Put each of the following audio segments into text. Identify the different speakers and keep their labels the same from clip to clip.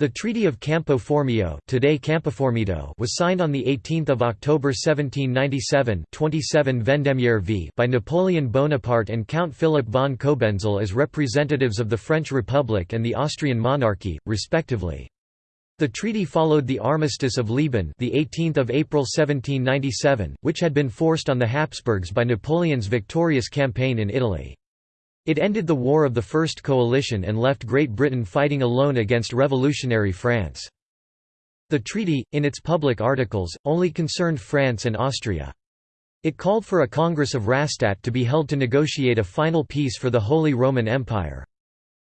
Speaker 1: The Treaty of Campo Formio today Campoformido was signed on 18 October 1797 27 Vendemiaire v by Napoleon Bonaparte and Count Philip von Cobenzl as representatives of the French Republic and the Austrian monarchy, respectively. The treaty followed the Armistice of Leoben the 18th of April 1797, which had been forced on the Habsburgs by Napoleon's victorious campaign in Italy. It ended the War of the First Coalition and left Great Britain fighting alone against revolutionary France. The treaty, in its public articles, only concerned France and Austria. It called for a Congress of Rastatt to be held to negotiate a final peace for the Holy Roman Empire.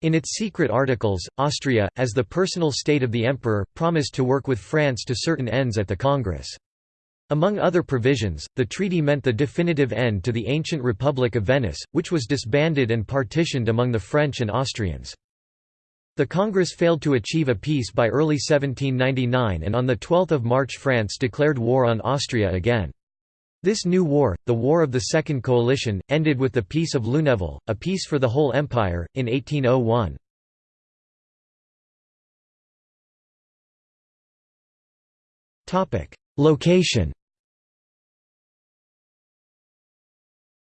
Speaker 1: In its secret articles, Austria, as the personal state of the emperor, promised to work with France to certain ends at the Congress. Among other provisions, the treaty meant the definitive end to the ancient Republic of Venice, which was disbanded and partitioned among the French and Austrians. The Congress failed to achieve a peace by early 1799 and on 12 March France declared war on Austria again. This new war, the War of the Second Coalition, ended with the Peace of Luneville, a peace for the whole empire, in 1801. Location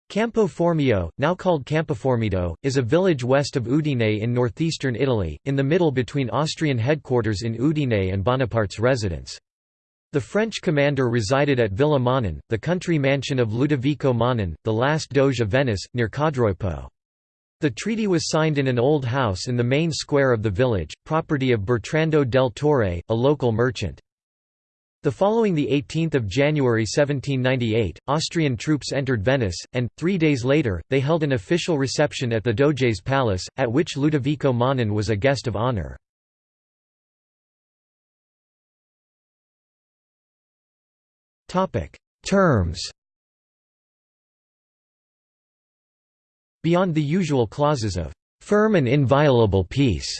Speaker 1: Campo Formio, now called Campoformido, is a village west of Udine in northeastern Italy, in the middle between Austrian headquarters in Udine and Bonaparte's residence. The French commander resided at Villa Manin, the country mansion of Ludovico Manin, the last Doge of Venice, near Codroipo. The treaty was signed in an old house in the main square of the village, property of Bertrando del Torre, a local merchant. The following 18 January 1798, Austrian troops entered Venice, and, three days later, they held an official reception at the Doge's palace, at which Ludovico Manin was a guest of honor. Terms Beyond the usual clauses of «firm and inviolable peace»,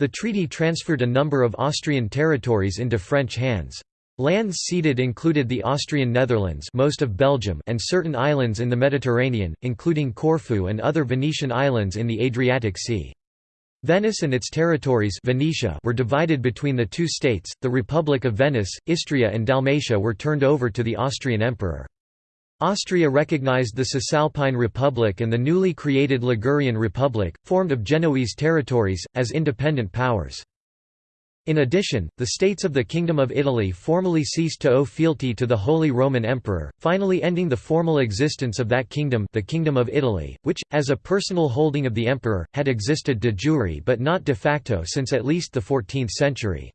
Speaker 1: the treaty transferred a number of Austrian territories into French hands. Lands ceded included the Austrian Netherlands most of Belgium and certain islands in the Mediterranean, including Corfu and other Venetian islands in the Adriatic Sea. Venice and its territories Venetia were divided between the two states, the Republic of Venice, Istria and Dalmatia were turned over to the Austrian emperor. Austria recognized the Cisalpine Republic and the newly created Ligurian Republic, formed of Genoese territories, as independent powers. In addition, the states of the Kingdom of Italy formally ceased to owe fealty to the Holy Roman Emperor, finally ending the formal existence of that kingdom the Kingdom of Italy, which, as a personal holding of the emperor, had existed de jure but not de facto since at least the 14th century.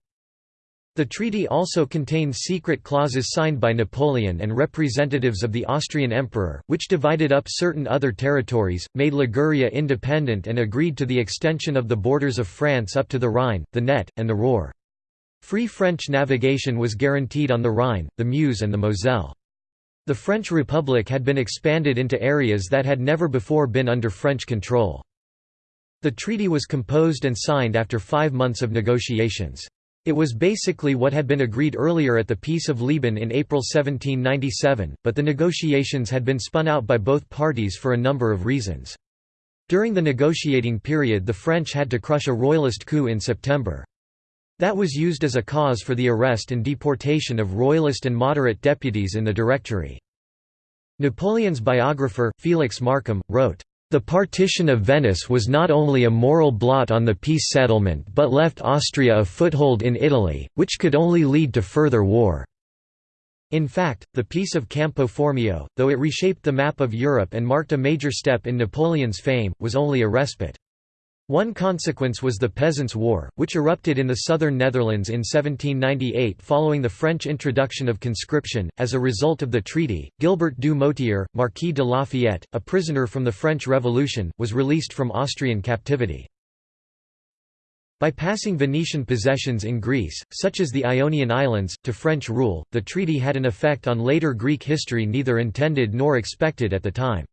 Speaker 1: The treaty also contained secret clauses signed by Napoleon and representatives of the Austrian emperor, which divided up certain other territories, made Liguria independent and agreed to the extension of the borders of France up to the Rhine, the Nette, and the Ruhr. Free French navigation was guaranteed on the Rhine, the Meuse and the Moselle. The French Republic had been expanded into areas that had never before been under French control. The treaty was composed and signed after five months of negotiations. It was basically what had been agreed earlier at the Peace of Leoben in April 1797, but the negotiations had been spun out by both parties for a number of reasons. During the negotiating period the French had to crush a royalist coup in September. That was used as a cause for the arrest and deportation of royalist and moderate deputies in the Directory. Napoleon's biographer, Felix Markham, wrote, the partition of Venice was not only a moral blot on the peace settlement but left Austria a foothold in Italy, which could only lead to further war. In fact, the Peace of Campo Formio, though it reshaped the map of Europe and marked a major step in Napoleon's fame, was only a respite. One consequence was the Peasants' War, which erupted in the southern Netherlands in 1798 following the French introduction of conscription. As a result of the treaty, Gilbert du Motier, Marquis de Lafayette, a prisoner from the French Revolution, was released from Austrian captivity. By passing Venetian possessions in Greece, such as the Ionian Islands, to French rule, the treaty had an effect on later Greek history neither intended nor expected at the time.